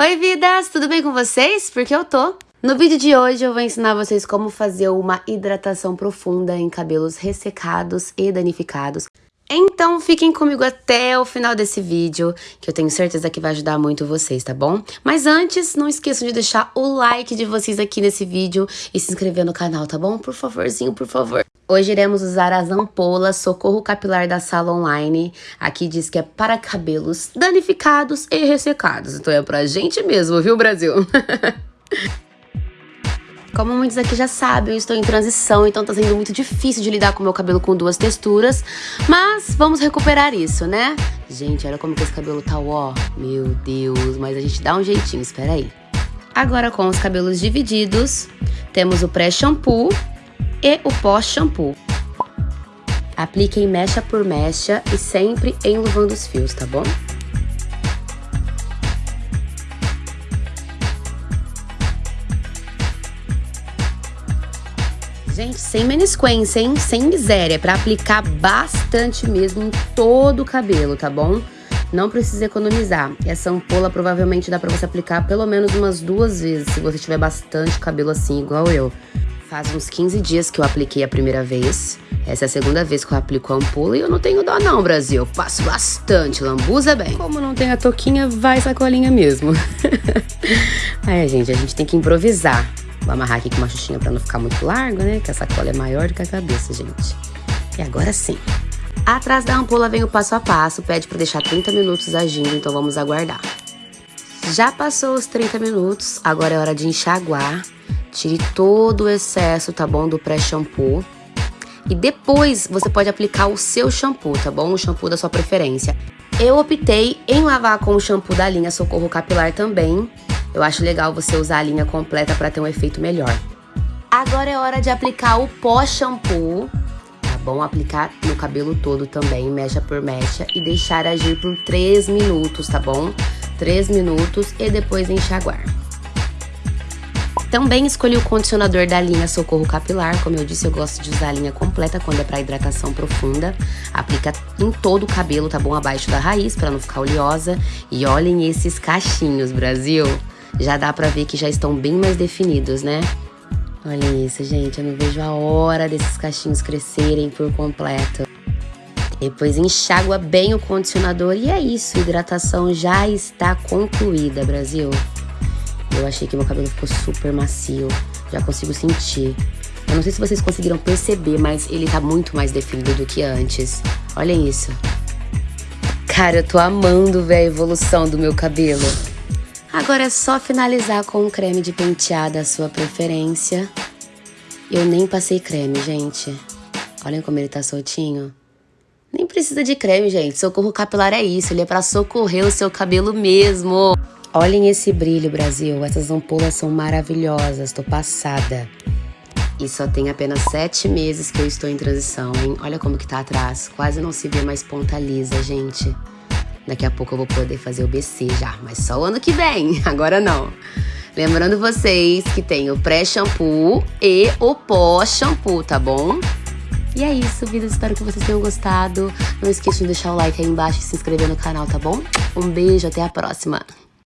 Oi, vidas! Tudo bem com vocês? Porque eu tô. No vídeo de hoje eu vou ensinar vocês como fazer uma hidratação profunda em cabelos ressecados e danificados. Então fiquem comigo até o final desse vídeo, que eu tenho certeza que vai ajudar muito vocês, tá bom? Mas antes, não esqueçam de deixar o like de vocês aqui nesse vídeo e se inscrever no canal, tá bom? Por favorzinho, por favor. Hoje iremos usar as ampolas Socorro Capilar da Sala Online. Aqui diz que é para cabelos danificados e ressecados. Então é pra gente mesmo, viu, Brasil? Como muitos aqui já sabem, eu estou em transição, então tá sendo muito difícil de lidar com o meu cabelo com duas texturas. Mas vamos recuperar isso, né? Gente, olha como que esse cabelo tá, ó. Meu Deus, mas a gente dá um jeitinho, espera aí. Agora com os cabelos divididos, temos o pré-shampoo e o pós-shampoo. Apliquem mecha por mecha e sempre enluvando os fios, tá bom? Gente, sem menisquência, hein? Sem miséria, pra aplicar bastante mesmo em todo o cabelo, tá bom? Não precisa economizar. Essa ampola provavelmente dá pra você aplicar pelo menos umas duas vezes, se você tiver bastante cabelo assim, igual eu. Faz uns 15 dias que eu apliquei a primeira vez. Essa é a segunda vez que eu aplico a ampola e eu não tenho dó não, Brasil. Eu faço bastante, lambuza bem. Como não tem a toquinha, vai sacolinha mesmo. Aí, gente, a gente tem que improvisar. Vou amarrar aqui com uma xuxinha pra não ficar muito largo, né? Que a sacola é maior do que a cabeça, gente. E agora sim. Atrás da ampola vem o passo a passo, pede para deixar 30 minutos agindo, então vamos aguardar. Já passou os 30 minutos, agora é hora de enxaguar. Tire todo o excesso, tá bom, do pré-shampoo. E depois você pode aplicar o seu shampoo, tá bom? O shampoo da sua preferência. Eu optei em lavar com o shampoo da linha Socorro Capilar também, eu acho legal você usar a linha completa para ter um efeito melhor. Agora é hora de aplicar o pó-shampoo. Tá bom? Aplicar no cabelo todo também, mecha por mecha. E deixar agir por 3 minutos, tá bom? 3 minutos e depois enxaguar. Também escolhi o condicionador da linha Socorro Capilar. Como eu disse, eu gosto de usar a linha completa quando é para hidratação profunda. Aplica em todo o cabelo, tá bom? Abaixo da raiz, para não ficar oleosa. E olhem esses cachinhos, Brasil! já dá pra ver que já estão bem mais definidos, né? Olha isso, gente, eu não vejo a hora desses cachinhos crescerem por completo. Depois enxágua bem o condicionador e é isso, hidratação já está concluída, Brasil. Eu achei que meu cabelo ficou super macio, já consigo sentir. Eu não sei se vocês conseguiram perceber, mas ele tá muito mais definido do que antes. Olhem isso. Cara, eu tô amando ver a evolução do meu cabelo. Agora é só finalizar com um creme de pentear da sua preferência. Eu nem passei creme, gente. Olhem como ele tá soltinho. Nem precisa de creme, gente. Socorro capilar é isso, ele é para socorrer o seu cabelo mesmo. Olhem esse brilho, Brasil. Essas ampolas são maravilhosas, tô passada. E só tem apenas sete meses que eu estou em transição, hein? Olha como que tá atrás. Quase não se vê mais ponta lisa, gente. Daqui a pouco eu vou poder fazer o BC já, mas só o ano que vem, agora não. Lembrando vocês que tem o pré-shampoo e o pós-shampoo, tá bom? E é isso, vida. Espero que vocês tenham gostado. Não esqueçam de deixar o like aí embaixo e se inscrever no canal, tá bom? Um beijo, até a próxima.